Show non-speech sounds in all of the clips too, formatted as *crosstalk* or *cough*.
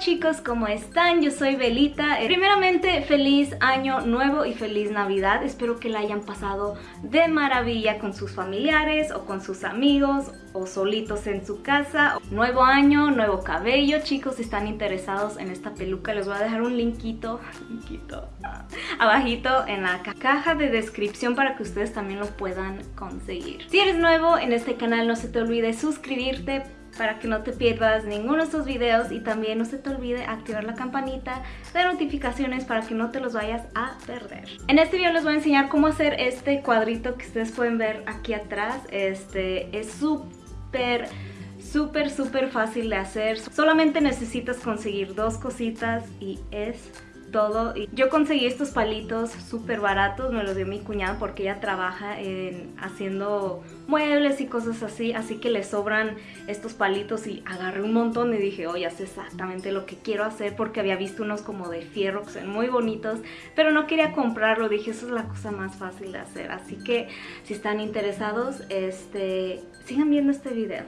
chicos, ¿cómo están? Yo soy Belita. Primeramente, feliz año nuevo y feliz Navidad. Espero que la hayan pasado de maravilla con sus familiares o con sus amigos o solitos en su casa. Nuevo año, nuevo cabello. Chicos, si están interesados en esta peluca, les voy a dejar un linkito, *laughs* linkito abajito en la caja de descripción para que ustedes también lo puedan conseguir. Si eres nuevo en este canal, no se te olvide suscribirte para que no te pierdas ninguno de estos videos y también no se te olvide activar la campanita de notificaciones para que no te los vayas a perder. En este video les voy a enseñar cómo hacer este cuadrito que ustedes pueden ver aquí atrás. Este es súper súper súper fácil de hacer. Solamente necesitas conseguir dos cositas y es todo. Y yo conseguí estos palitos súper baratos, me los dio mi cuñada porque ella trabaja en haciendo muebles y cosas así, así que le sobran estos palitos y agarré un montón y dije, oh, ya sé exactamente lo que quiero hacer porque había visto unos como de fierro que son muy bonitos, pero no quería comprarlo, dije, eso es la cosa más fácil de hacer, así que si están interesados, este, sigan viendo este video.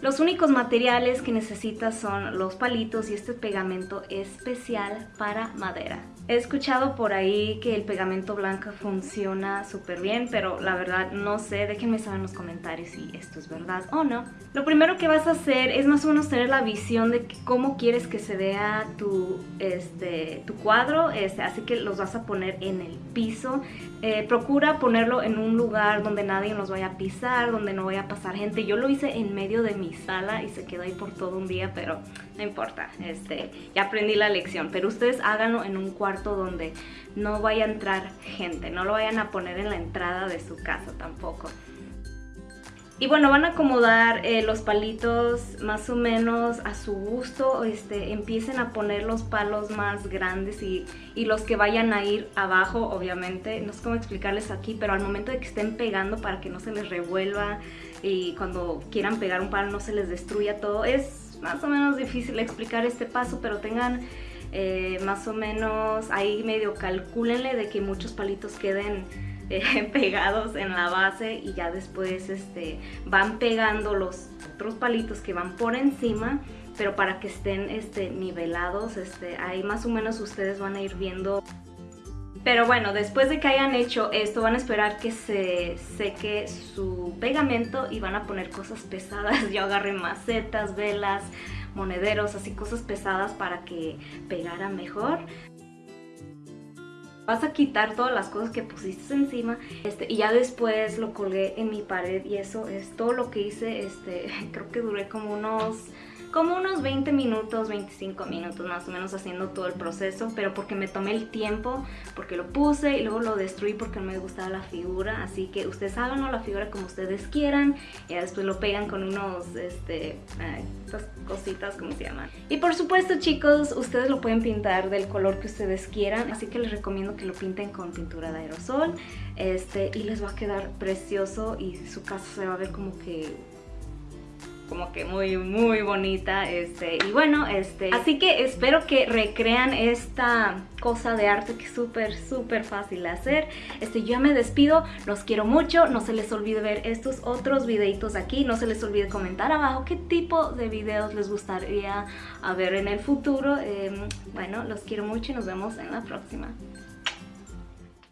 Los únicos materiales que necesitas son los palitos y este pegamento especial para madera. He escuchado por ahí que el pegamento blanco funciona súper bien, pero la verdad no sé, déjenme saber en los comentarios si esto es verdad o no. Lo primero que vas a hacer es más o menos tener la visión de cómo quieres que se vea tu, este, tu cuadro, este, así que los vas a poner en el piso. Eh, procura ponerlo en un lugar donde nadie nos vaya a pisar, donde no vaya a pasar gente. Yo lo hice en medio de mi sala y se quedó ahí por todo un día, pero no importa, este, ya aprendí la lección. Pero ustedes háganlo en un cuarto donde no vaya a entrar gente, no lo vayan a poner en la entrada de su casa tampoco. Y bueno, van a acomodar eh, los palitos más o menos a su gusto, este, empiecen a poner los palos más grandes y, y, los que vayan a ir abajo, obviamente. No sé cómo explicarles aquí, pero al momento de que estén pegando para que no se les revuelva y cuando quieran pegar un palo no se les destruya todo. Es más o menos difícil explicar este paso, pero tengan eh, más o menos ahí medio calcúlenle de que muchos palitos queden eh, *laughs* pegados en la base y ya después este, van pegando los otros palitos que van por encima pero para que estén este, nivelados, este, ahí más o menos ustedes van a ir viendo pero bueno, después de que hayan hecho esto, van a esperar que se seque su pegamento y van a poner cosas pesadas. *laughs* Yo agarré macetas, velas, monederos, así cosas pesadas para que pegara mejor. Vas a quitar todas las cosas que pusiste encima este, y ya después lo colgué en mi pared y eso es todo lo que hice. Este, *laughs* creo que duré como unos como unos 20 minutos, 25 minutos más o menos haciendo todo el proceso, pero porque me tomé el tiempo, porque lo puse y luego lo destruí porque no me gustaba la figura, así que ustedes háganlo la figura como ustedes quieran, y después lo pegan con unos, este, estas cositas, ¿cómo se llaman? Y por supuesto chicos, ustedes lo pueden pintar del color que ustedes quieran, así que les recomiendo que lo pinten con pintura de aerosol, este, y les va a quedar precioso y su casa se va a ver como que como que muy muy bonita este y bueno este así que espero que recrean esta cosa de arte que es súper súper fácil de hacer. Este yo me despido los quiero mucho no se les olvide ver estos otros videitos aquí no se les olvide comentar abajo qué tipo de videos les gustaría ver en el futuro. Em, bueno los quiero mucho y nos vemos en la próxima